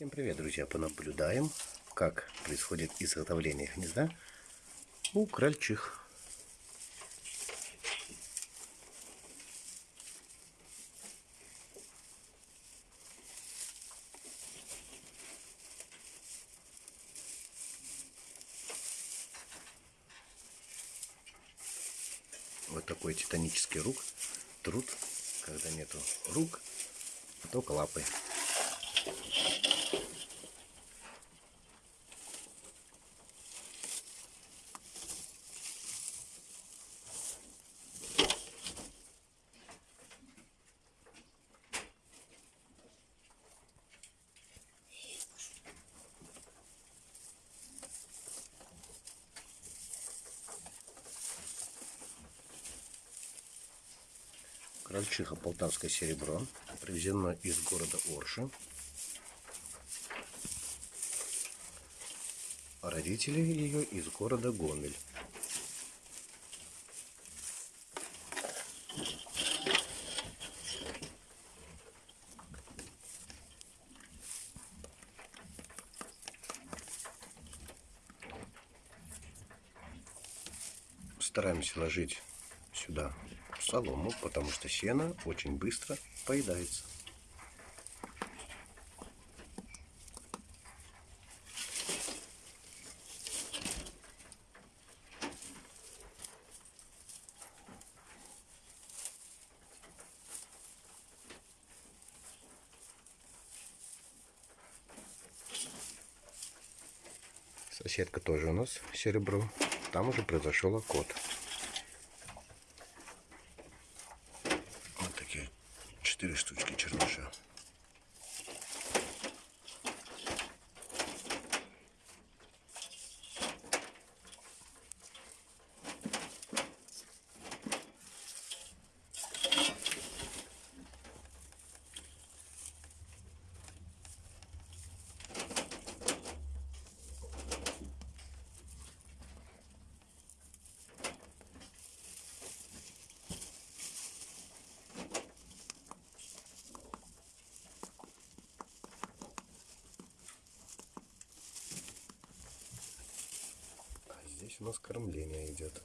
Всем привет, друзья! Понаблюдаем, как происходит изготовление гнезда у крольчих. Вот такой титанический рук, труд, когда нету рук, только лапы. Крольчиха Полтавское серебро, привезено из города Орши. Родители ее из города Гомель. Стараемся ложить сюда солому, потому что сено очень быстро поедается. Соседка тоже у нас серебро. Там уже произошел окот. четыре штучки черныша. Здесь у нас кормление идет.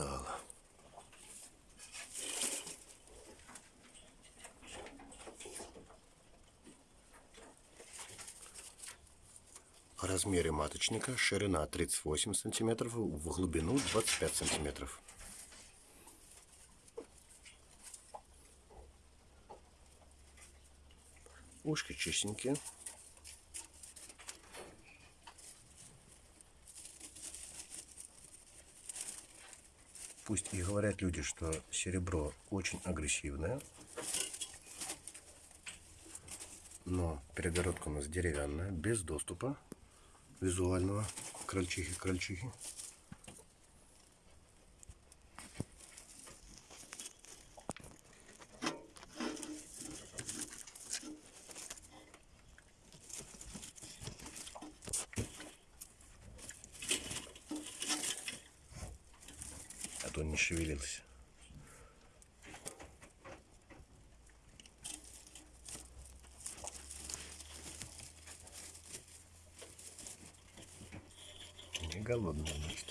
Устала. О размере маточника ширина 38 сантиметров, в глубину 25 сантиметров. Ушки чистенькие. Пусть и говорят люди, что серебро очень агрессивное, но перегородка у нас деревянная, без доступа визуального крольчихи-крольчихи. Не шевелился. Не голодный, значит.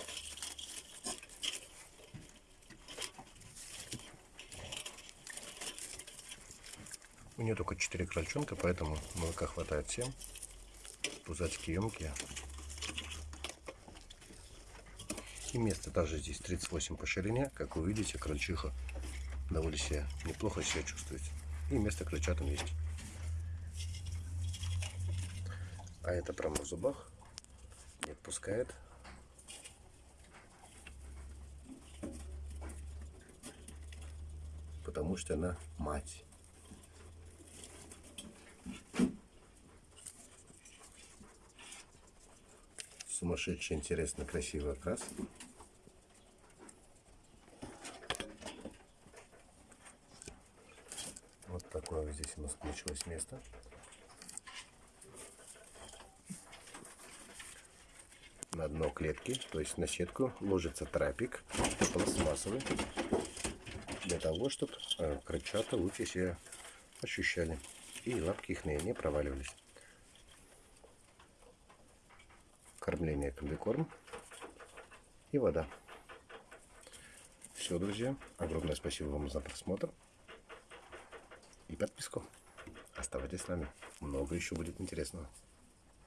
У нее только 4 крольчонка, поэтому молока хватает всем. Пузатики емкие. И место также здесь 38 по ширине. Как вы видите, крольчиха довольно себя неплохо себя чувствует. И место крольчатам есть. А это прямо в зубах. Не отпускает. Потому что она мать. Сумасшедший, интересно, красивый окрас. Вот такое вот здесь у нас получилось место. На дно клетки, то есть на сетку, ложится трапик пластмассовый, для того, чтобы крольчата лучше себя ощущали и лапки их не проваливались. Кормление комбикорм и вода. Все, друзья. Огромное спасибо вам за просмотр и подписку. Оставайтесь с нами. Много еще будет интересного.